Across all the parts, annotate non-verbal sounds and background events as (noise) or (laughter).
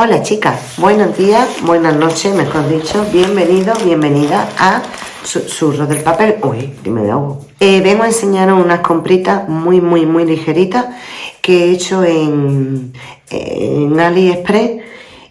Hola chicas, buenos días, buenas noches, mejor dicho, bienvenido, bienvenida a Susurro del Papel. Uy, dime de algo. Eh, vengo a enseñaros unas compritas muy, muy, muy ligeritas que he hecho en, AliExpress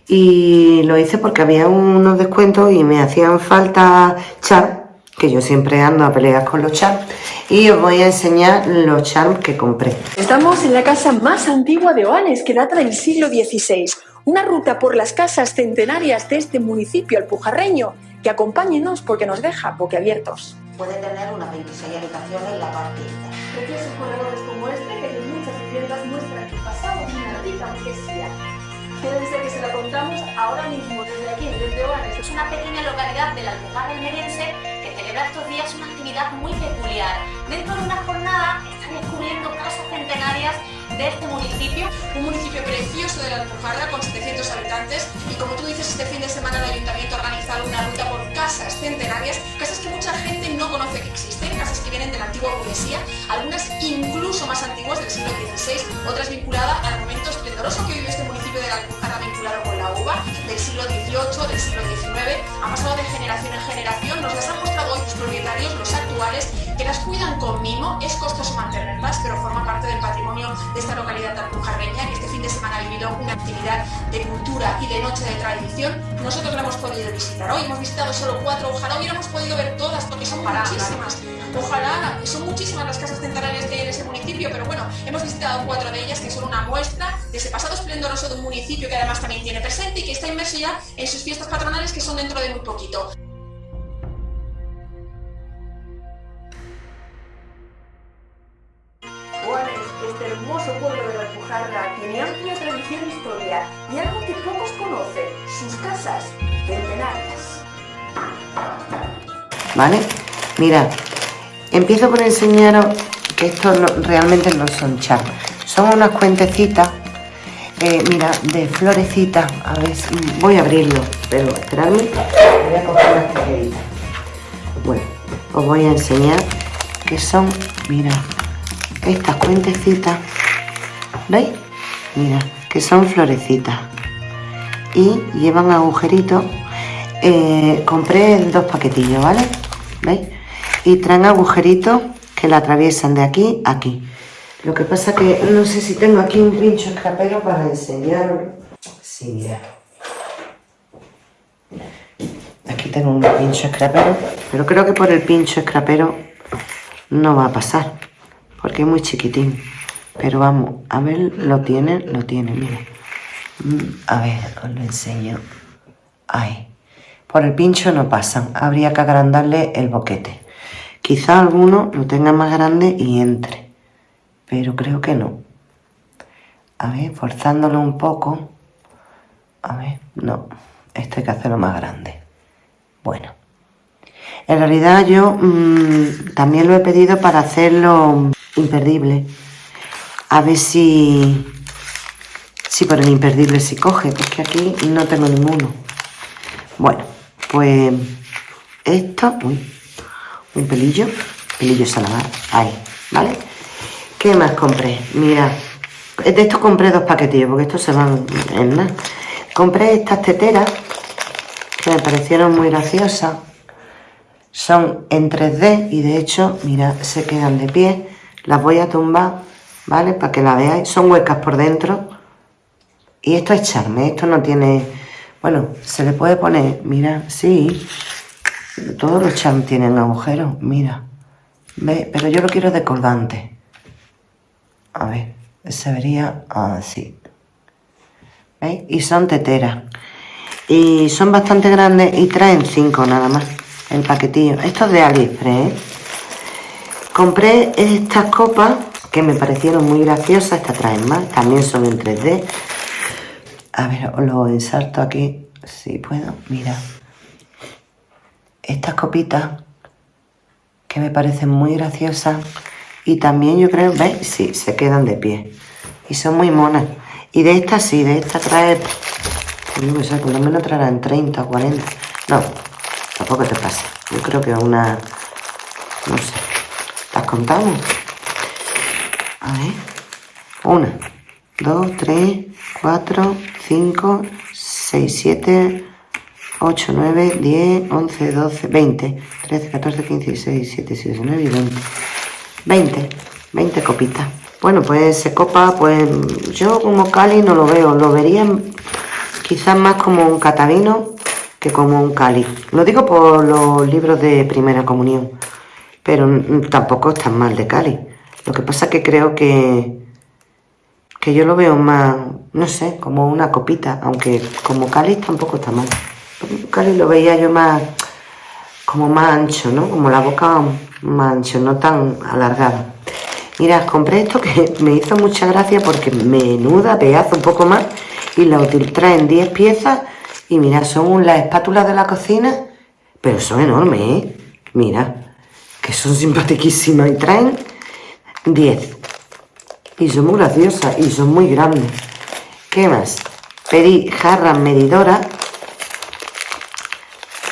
y lo hice porque había unos descuentos y me hacían falta charms, que yo siempre ando a pelear con los charms, y os voy a enseñar los charms que compré. Estamos en la casa más antigua de Oanes, que data del siglo XVI una ruta por las casas centenarias de este municipio alpujarreño, que acompáñenos porque nos deja boquiabiertos. Puede tener unas 26 habitaciones en la parte Preciosos corredores como este, que en muchas viviendas muestran que pasado una rica burguesía. ser que se lo contamos ahora mismo desde aquí, desde Oanes. Es una pequeña localidad de la Alpujarra almeriense que celebra estos días una actividad muy peculiar. Dentro de una jornada están descubriendo casas centenarias de este municipio. Un municipio precioso de la Alpujarra con 700 habitantes y como tú dices, este fin de semana el Ayuntamiento ha organizado una ruta por casas centenarias, casas que mucha gente no conoce que existen, casas que vienen de la antigua burguesía, algunas incluso más antiguas del siglo XVI, otras vinculadas al momento esplendoroso que vive este municipio de la Alpujarra vinculado con la uva, del siglo ha pasado de generación en generación, nos las han mostrado hoy los propietarios, los actuales, que las cuidan con mimo, es costoso mantenerlas, pero forma parte del patrimonio de esta localidad alpujarreña, que este fin de semana ha vivido una actividad de cultura y de noche de tradición. Nosotros la hemos podido visitar hoy, hemos visitado solo cuatro, ojalá hubiéramos podido ver todas, porque son muchísimas. Ojalá, son muchísimas las casas centenarias que hay en ese municipio, pero bueno, hemos visitado cuatro de ellas que son una muestra de ese pasado esplendoroso de un municipio que además también tiene presente y que está inmerso ya en sus fiestas patronales que son dentro de muy poquito. este hermoso pueblo de la Alpujarra tiene amplia tradición e historia y algo que pocos conocen, sus casas centenarias. ¿Vale? Mira, empiezo por enseñaros que estos realmente no son charlas, son unas cuentecitas, eh, mira, de florecitas, a ver, voy a abrirlo, pero esperadme, voy a coger las tijeritas. Bueno, os voy a enseñar que son, mira, estas cuentecitas, ¿veis? Mira, que son florecitas y llevan agujeritos. Eh, compré dos paquetillos, ¿vale? ¿Veis? Y traen agujeritos que la atraviesan de aquí a aquí. Lo que pasa que no sé si tengo aquí un pincho escapero para enseñar. Sí, mira. Aquí tengo un pincho escrapero, pero creo que por el pincho escrapero no va a pasar porque es muy chiquitín. Pero vamos, a ver, lo tiene, lo tiene, mira. Mm, a ver, os lo enseño. Ahí. Por el pincho no pasan, habría que agrandarle el boquete. Quizá alguno lo tenga más grande y entre, pero creo que no. A ver, forzándolo un poco. A ver, no, este hay que hacerlo más grande. Bueno. En realidad yo mm, también lo he pedido para hacerlo imperdible. A ver si, si por el imperdible se coge, porque aquí no tengo ninguno. Bueno, pues esto, uy, un pelillo, pelillo salamar, ahí, ¿vale? ¿Qué más compré? Mira, de estos compré dos paquetillos, porque estos se van en nada. Compré estas teteras, que me parecieron muy graciosas. Son en 3D y de hecho, mira, se quedan de pie las voy a tumbar, ¿vale? Para que la veáis. Son huecas por dentro. Y esto es charme, esto no tiene... Bueno, se le puede poner, mira, sí. Todos los charms tienen agujeros, mira. ¿Ve? Pero yo lo quiero de cordante. A ver, se vería así. ¿Veis? Y son teteras. Y son bastante grandes y traen cinco nada más. El paquetillo. Esto es de AliExpress, ¿eh? Compré estas copas que me parecieron muy graciosas. Estas traen más, también son en 3D. A ver, os lo ensarto aquí, si puedo. Mira, estas copitas que me parecen muy graciosas. Y también yo creo, ¿veis? Sí, se quedan de pie. Y son muy monas. Y de estas sí, de estas trae... No sé, por lo menos traerán 30 o 40. No, tampoco te pasa. Yo creo que una... No sé contamos. A ver. Una, dos, tres, cuatro, cinco, 6, 7, 8, 9, 10, 11, 12, 20, 13, 14, 15, 16, 17, 18, 19 y 20. 20, 20 copitas. Bueno, pues se copa, pues yo como Cali no lo veo, lo vería quizás más como un catavino que como un Cali. Lo digo por los libros de primera comunión, pero tampoco es tan mal de Cali. Lo que pasa que creo que, que yo lo veo más, no sé, como una copita, aunque como Cali tampoco está mal. Cali lo veía yo más, como más ancho, ¿no? Como la boca más ancho, no tan alargada. Mira, compré esto que (laughs) me hizo mucha gracia porque menuda pedazo un poco más y la traen 10 piezas y mira, son las espátulas de la cocina, pero son enormes, ¿eh? Que son simpaticísimas y traen 10. Y son muy graciosas y son muy grandes. ¿Qué más? Pedí jarras medidoras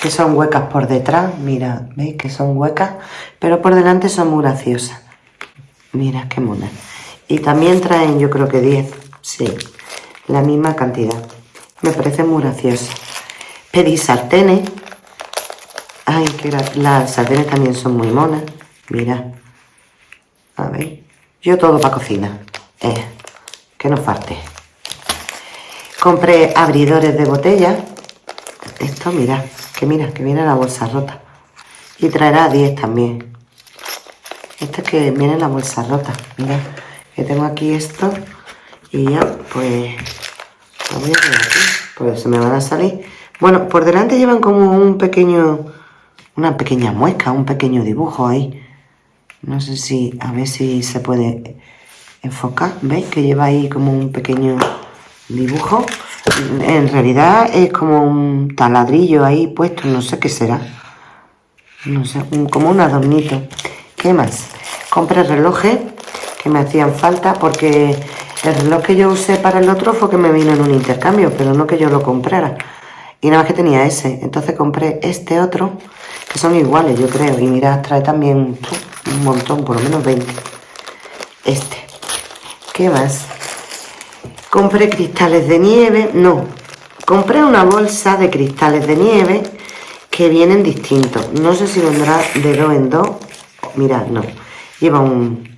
que son huecas por detrás. Mira, ¿veis que son huecas? Pero por delante son muy graciosas. Mira qué mona. Y también traen, yo creo que 10. Sí, la misma cantidad. Me parece muy gracioso. Pedí sartenes. Ay, que las sartenes también son muy monas. Mira. A ver. Yo todo para cocina. Eh, que no falte. Compré abridores de botella. Esto, mira. Que mira, que viene la bolsa rota. Y traerá 10 también. Esto es que viene la bolsa rota. Mira, que tengo aquí esto. Y ya, pues... Lo voy a poner aquí. Pues se me van a salir. Bueno, por delante llevan como un pequeño... Una pequeña muesca, un pequeño dibujo ahí. No sé si... A ver si se puede enfocar. ¿Veis? Que lleva ahí como un pequeño dibujo. En realidad es como un taladrillo ahí puesto. No sé qué será. No sé, como un adornito. ¿Qué más? Compré relojes que me hacían falta porque el reloj que yo usé para el otro fue que me vino en un intercambio, pero no que yo lo comprara. Y nada más que tenía ese. Entonces compré este otro, que son iguales, yo creo. Y mira, trae también un montón, por lo menos 20. Este. ¿Qué más? Compré cristales de nieve. No. Compré una bolsa de cristales de nieve que vienen distintos. No sé si vendrá de dos en dos Mirad, no. Lleva un,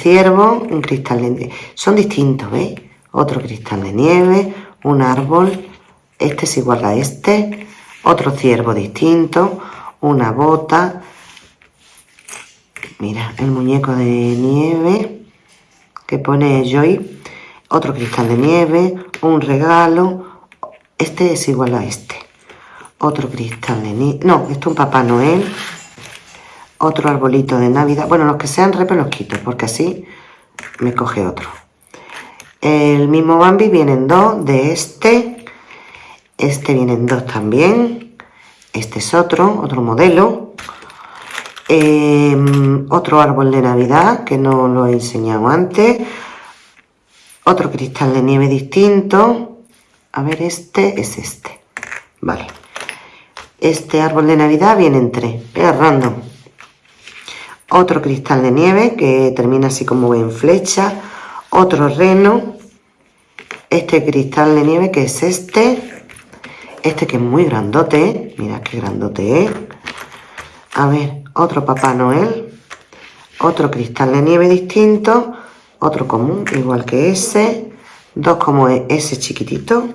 ciervo, un cristal de nieve. Son distintos, ¿veis? Otro cristal de nieve, un árbol. Este es igual a este. Otro ciervo distinto. Una bota. Mira, el muñeco de nieve que pone Joy. Otro cristal de nieve. Un regalo. Este es igual a este. Otro cristal de nieve. No, esto es un Papá Noel otro arbolito de Navidad. Bueno, los que sean repes los quito, porque así me coge otro. El mismo Bambi vienen dos de este. Este vienen dos también. Este es otro, otro modelo. Em, otro árbol de Navidad, que no lo he enseñado antes. Otro cristal de nieve distinto. A ver, este es este. Vale. Este árbol de Navidad viene en tres. Es random otro cristal de nieve que termina así como en flecha, otro reno, este cristal de nieve que es este, este que es muy grandote, mira qué grandote es, a ver, otro Papá Noel, otro cristal de nieve distinto, otro común, igual que ese, dos como ese chiquitito,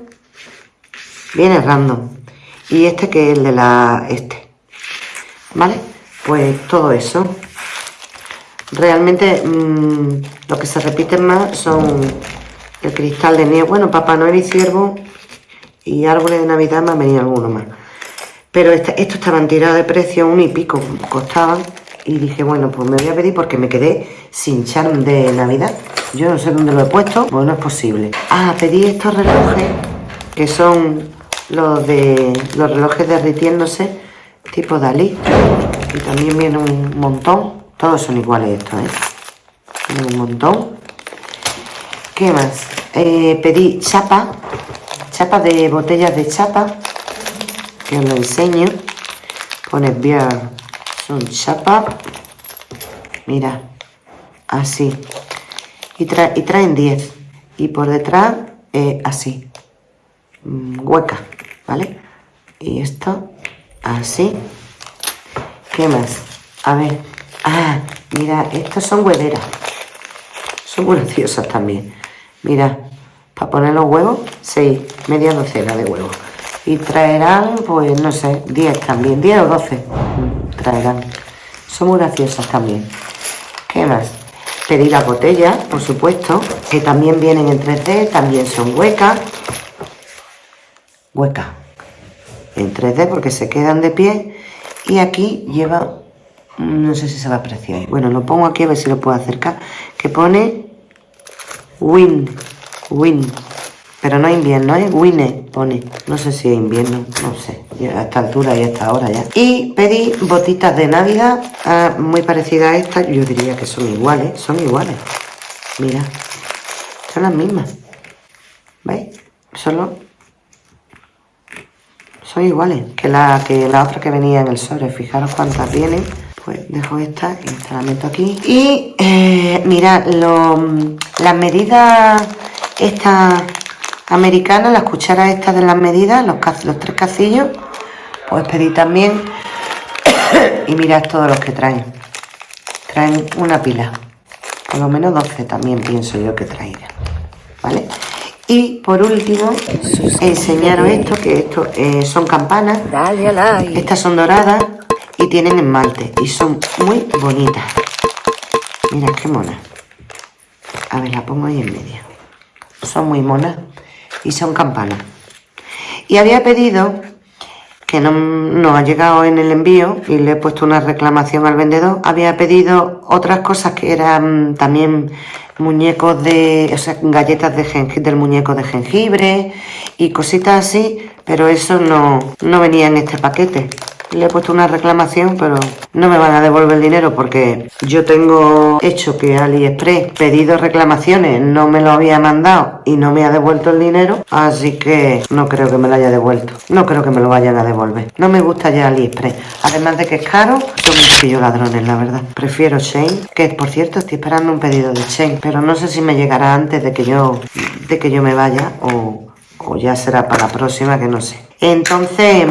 viene random, y este que es el de la, este, ¿vale? Pues todo eso. Realmente mmm, lo que se repiten más son el cristal de nieve. Bueno, Papá Noel y Ciervo y árboles de Navidad me han venido algunos más. Pero este, estos estaban tirados de precio, un y pico costaban. Y dije, bueno, pues me voy a pedir porque me quedé sin charm de Navidad. Yo no sé dónde lo he puesto, bueno, es posible. Ah, pedí estos relojes, que son los de los relojes derritiéndose, tipo Dalí. Y también viene un montón. Todos son iguales estos, ¿eh? un montón. ¿Qué más? Eh, pedí chapa, chapa de botellas de chapa, que os lo enseño. Pone bien, son chapa. Mira, así. Y, y traen 10. Y por detrás, eh, así. mm, hueca, ¿vale? Y esto así. ¿Qué más? A ver. Ah, mira, estos son huederas. Son graciosas también. Mira, para poner los huevos, seis, media docena de huevos. Y traerán, pues no sé, 10 también, 10 o 12 traerán. Son muy graciosas también. ¿Qué más? Pedí las botellas, por supuesto, que también vienen en 3D, también son huecas. Huecas. En 3D porque se quedan de pie. Y aquí lleva, no sé si se va a apreciar. Bueno, lo pongo aquí a ver si lo puedo acercar. Que pone Win, Win. Pero no invierno, ¿eh? Wine pone. No sé si es invierno, no sé. A esta altura y a esta hora ya. Y pedí botitas de Navidad ah, muy parecidas a estas. Yo diría que son iguales, son iguales. Mira, son las mismas. ¿Veis? Solo son iguales que la, que la otra que venía en el sobre. Fijaros cuántas vienen. Pues dejo esta y esta la meto aquí. Y eh, mirad, las medidas estas americanas, las cucharas estas de las medidas, los, los tres casillos, pues pedí también. (coughs) y mirad todos los que traen. Traen una pila. Por lo menos 12 también pienso yo que traerán. ¿Vale? Y por último, enseñaros esto, que esto eh, son campanas. Estas son doradas y tienen esmalte y son muy bonitas. Mira qué mona. A ver, la pongo ahí en medio. Son muy monas y son campanas. Y había pedido, que no, no ha llegado en el envío y le he puesto una reclamación al vendedor, había pedido otras cosas que eran también muñecos de, o sea, galletas de jengibre, del muñeco de jengibre y cositas así, pero eso no, no venía en este paquete le he puesto una reclamación, pero no me van a devolver el dinero porque yo tengo hecho que AliExpress pedido reclamaciones, no me lo había mandado y no me ha devuelto el dinero, así que no creo que me lo haya devuelto. No creo que me lo vayan a devolver. No me gusta ya AliExpress. Además de que es caro, son un poquillo ladrones, la verdad. Prefiero Shane, que por cierto estoy esperando un pedido de Shane, pero no sé si me llegará antes de que yo, de que yo me vaya o, o ya será para la próxima, que no sé. Entonces,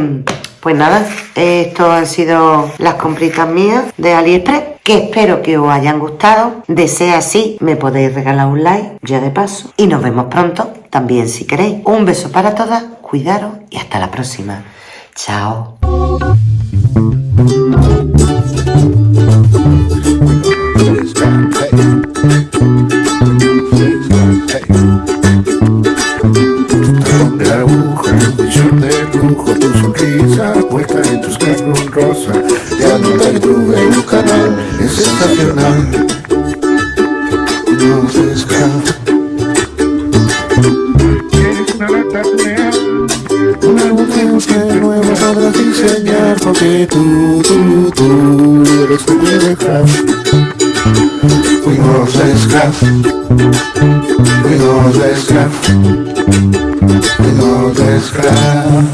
pues nada, esto han sido las compritas mías de AliExpress que espero que os hayan gustado. De ser así, me podéis regalar un like, ya de paso. Y nos vemos pronto, también si queréis. Un beso para todas, cuidaros y hasta la próxima. Chao. Porque tú, tú, tú eres mi libertad. Fuimos esclavos, fuimos esclavos, fuimos esclavos.